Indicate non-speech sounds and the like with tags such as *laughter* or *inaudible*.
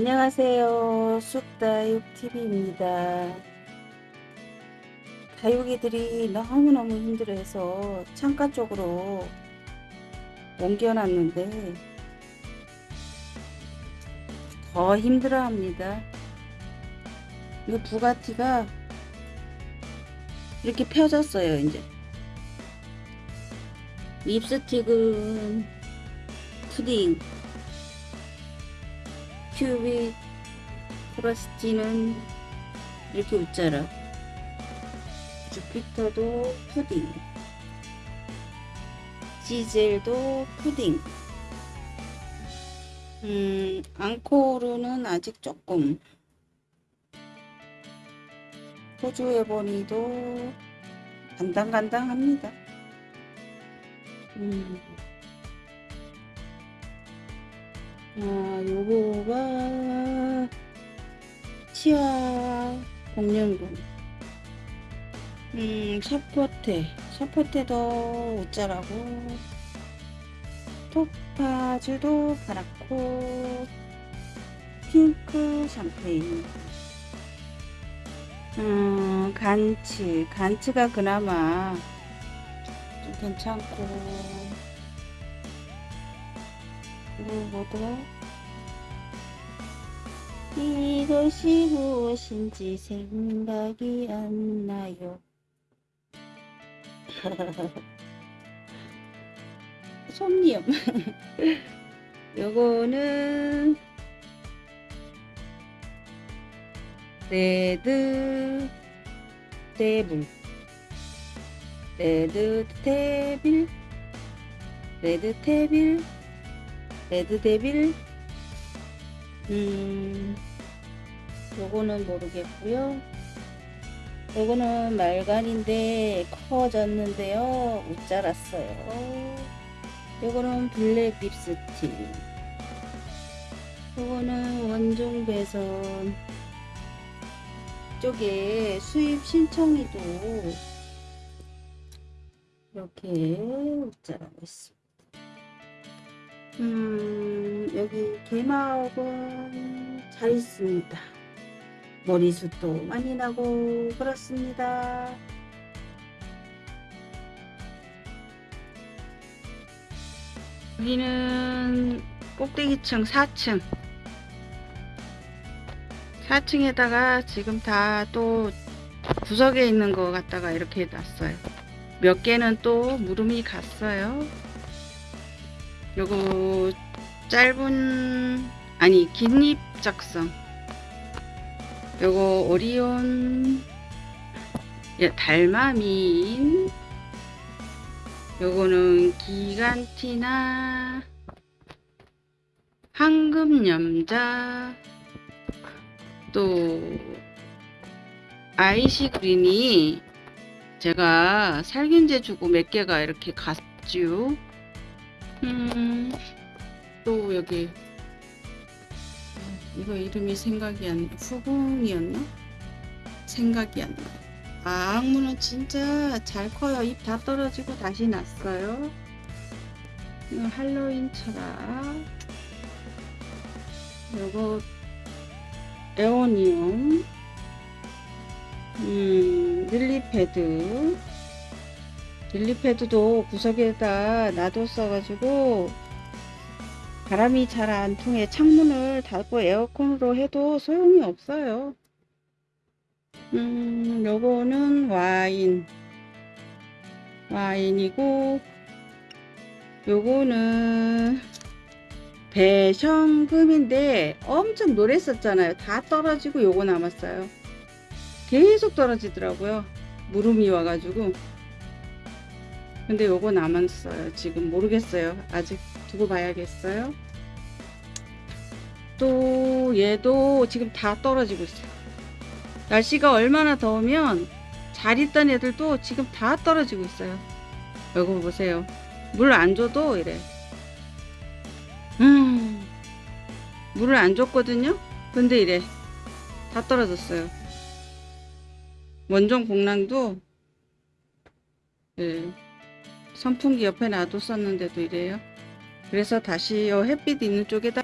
안녕하세요. 쑥다육TV입니다. 다육이들이 너무너무 힘들어해서 창가 쪽으로 옮겨놨는데 더 힘들어합니다. 이 부가티가 이렇게 펴졌어요. 이제 립스틱은 푸딩 cubic frosty는 이렇게 웃자라. 주피터도 푸딩. 지젤도 푸딩. 음 앙코르는 아직 조금. 호주 ebony도 간당간당합니다. 음. 아, 요거가 치아 공룡군 음, 샤포테. 샤포테도 옷자라고. 토파즈도 파랗고 핑크 샴페인. 음, 간츠. 간츠가 그나마 좀 괜찮고. 그리고 뭐더라? 이것이 무엇인지 생각이 안 나요. *laughs* 솜니엄. *laughs* 요거는 레드 데블 레드 테빌 레드 테빌 레드 데빌 음 요거는 모르겠고요. 요거는 말간인데 커졌는데요. 못 자랐어요. 요거는 블랙 립스틱. 요거는 원종 배선. 쪽에 수입 신청이도 이렇게 못 자라고 있습니다. 음, 여기 개마업은 잘 있습니다. 머리숱도 많이 나고 그렇습니다. 여기는 꼭대기층 4층 4층에다가 지금 다 또 구석에 있는 거 갖다가 이렇게 놨어요. 몇 개는 또 무름이 갔어요. 요거 짧은 아니 긴잎 작성 요거 오리온 예, 달마민 요거는 기간티나 황금염자 또 아이시 그린이 제가 살균제 주고 몇 개가 이렇게 갔죠 음, 또 여기 이거 이름이 생각이 안 나. 후궁이었나? 생각이 안 나. 아, 악무는 진짜 잘 커요. 잎다 떨어지고 다시 났어요. 이거 할로윈 철학. 요거 에오니움. 음, 릴리패드. 릴리패드도 구석에다 놔뒀어가지고 바람이 잘 안 통해 창문을 닫고 에어컨으로 해도 소용이 없어요. 음, 요거는 와인. 와인이고, 요거는 배션금인데 엄청 노랬었잖아요. 다 떨어지고 요거 남았어요. 계속 떨어지더라고요. 무름이 와가지고. 근데 요거 남았어요. 지금 모르겠어요. 아직 두고 봐야겠어요. 또 얘도 지금 다 떨어지고 있어요. 날씨가 얼마나 더우면 잘 있던 애들도 지금 다 떨어지고 있어요. 요거 보세요. 물 안 줘도 이래. 음 물을 안 줬거든요? 근데 이래. 다 떨어졌어요. 원종 공랑도 예. 선풍기 옆에 놔뒀었는데도 이래요. 그래서 다시 요 햇빛 있는 쪽에다